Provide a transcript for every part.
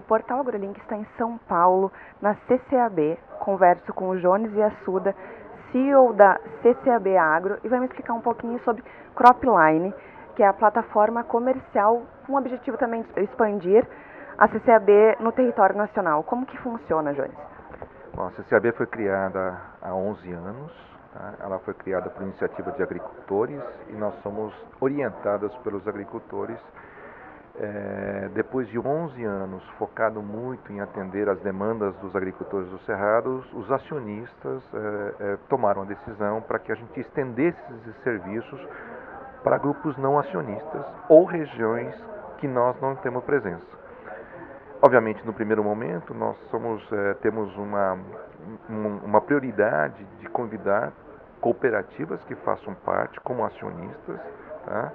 Portal AgroLink está em São Paulo, na CCAB. Converso com o Jones Assuda, CEO da CCAB Agro, e vai me explicar um pouquinho sobre Cropline, que é a plataforma comercial com o objetivo também de expandir a CCAB no território nacional. Como que funciona, Jones? Bom, a CCAB foi criada há 11 anos. Tá? Ela foi criada por iniciativa de agricultores e nós somos orientados pelos agricultores é, depois de 11 anos focado muito em atender as demandas dos agricultores do Cerrado, os acionistas é, é, tomaram a decisão para que a gente estendesse esses serviços para grupos não acionistas ou regiões que nós não temos presença. Obviamente, no primeiro momento, nós somos, temos uma, uma prioridade de convidar cooperativas que façam parte como acionistas, tá?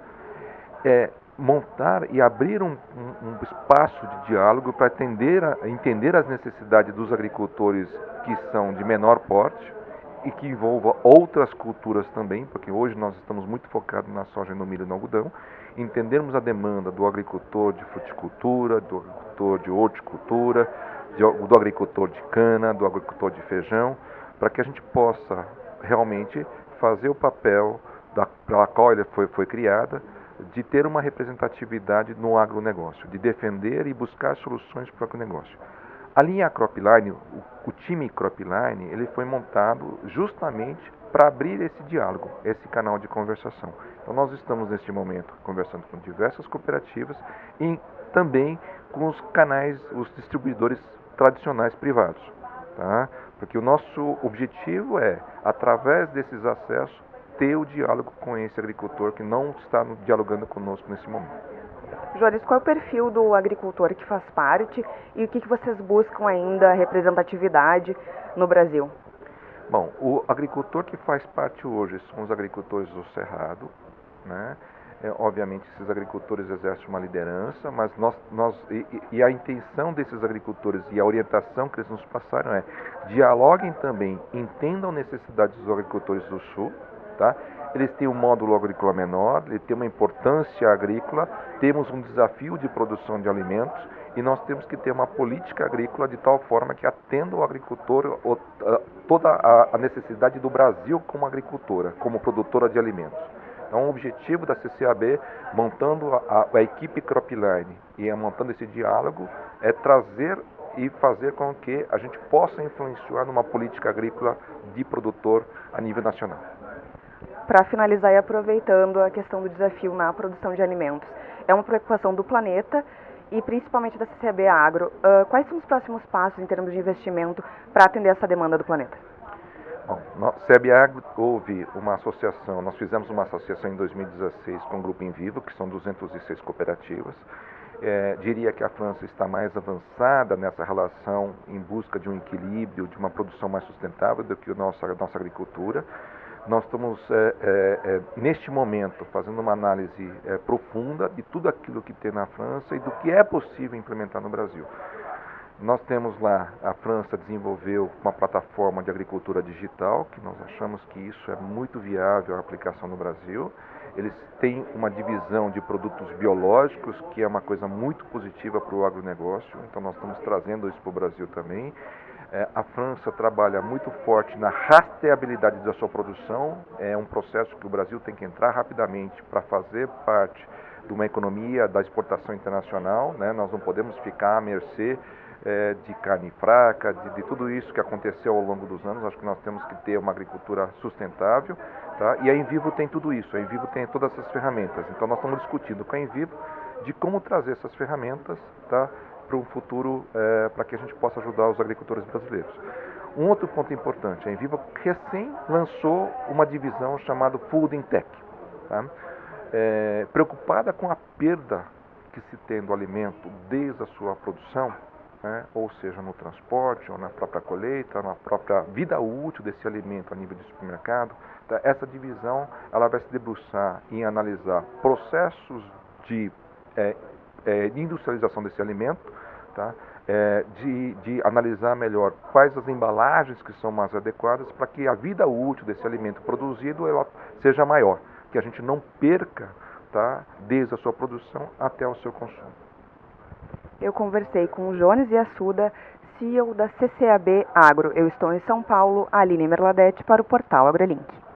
é, montar e abrir um, um, um espaço de diálogo para atender a, entender as necessidades dos agricultores que são de menor porte e que envolva outras culturas também, porque hoje nós estamos muito focados na soja, no milho e no algodão, entendermos a demanda do agricultor de fruticultura, do agricultor de horticultura, de, do agricultor de cana, do agricultor de feijão, para que a gente possa realmente fazer o papel da, pela qual ele foi, foi criada, de ter uma representatividade no agronegócio, de defender e buscar soluções para o agronegócio. A linha Cropline, o, time Cropline, ele foi montado justamente para abrir esse diálogo, esse canal de conversação. Então nós estamos neste momento conversando com diversas cooperativas e também com os canais, os distribuidores tradicionais privados, tá? Porque o nosso objetivo é, através desses acessos, ter o diálogo com esse agricultor que não está dialogando conosco nesse momento. Joris, qual é o perfil do agricultor que faz parte e o que, que vocês buscam ainda representatividade no Brasil? Bom, o agricultor que faz parte hoje são os agricultores do Cerrado, né? É, obviamente esses agricultores exercem uma liderança, mas nós, nós e, e, a intenção desses agricultores e a orientação que eles nos passaram é dialoguem também, entendam necessidades dos agricultores do Sul, Tá? Eles têm um módulo agrícola menor, ele tem uma importância agrícola, temos um desafio de produção de alimentos e nós temos que ter uma política agrícola de tal forma que atenda o agricultor toda a necessidade do Brasil como agricultora, como produtora de alimentos. Então, o objetivo da CCAB, montando a, a equipe Cropline e montando esse diálogo, é trazer e fazer com que a gente possa influenciar numa política agrícola de produtor a nível nacional para finalizar e aproveitando a questão do desafio na produção de alimentos, é uma preocupação do planeta e principalmente da CCB Agro. Uh, quais são os próximos passos em termos de investimento para atender essa demanda do planeta? Bom, no Agro houve uma associação, nós fizemos uma associação em 2016 com o Grupo Em Vivo, que são 206 cooperativas. É, diria que a França está mais avançada nessa relação em busca de um equilíbrio, de uma produção mais sustentável do que a nossa, a nossa agricultura. Nós estamos, é, é, é, neste momento, fazendo uma análise é, profunda de tudo aquilo que tem na França e do que é possível implementar no Brasil. Nós temos lá, a França desenvolveu uma plataforma de agricultura digital, que nós achamos que isso é muito viável a aplicação no Brasil. Eles têm uma divisão de produtos biológicos, que é uma coisa muito positiva para o agronegócio, então nós estamos trazendo isso para o Brasil também. É, a França trabalha muito forte na rastreabilidade da sua produção. É um processo que o Brasil tem que entrar rapidamente para fazer parte de uma economia da exportação internacional. Né? Nós não podemos ficar à mercê é, de carne fraca, de, de, tudo isso que aconteceu ao longo dos anos. Acho que nós temos que ter uma agricultura sustentável. Tá? E a Envivo tem tudo isso. A Envivo tem todas essas ferramentas. Então nós estamos discutindo com a Envivo de como trazer essas ferramentas tá? Para um futuro, é, para que a gente possa ajudar os agricultores brasileiros. Um outro ponto importante, a Enviva recém lançou uma divisão chamada Food in Tech, tá? é, preocupada com a perda que se tem do alimento desde a sua produção, né? ou seja, no transporte, ou na própria colheita, na própria vida útil desse alimento a nível de supermercado. Tá? Essa divisão ela vai se debruçar em analisar processos de é, é, de industrialização desse alimento, tá? É, de, de, analisar melhor quais as embalagens que são mais adequadas para que a vida útil desse alimento produzido ela seja maior, que a gente não perca tá? desde a sua produção até o seu consumo. Eu conversei com o Jones Assuda, CEO da CCAB Agro. Eu estou em São Paulo, Aline Merladete, para o portal AgroLink.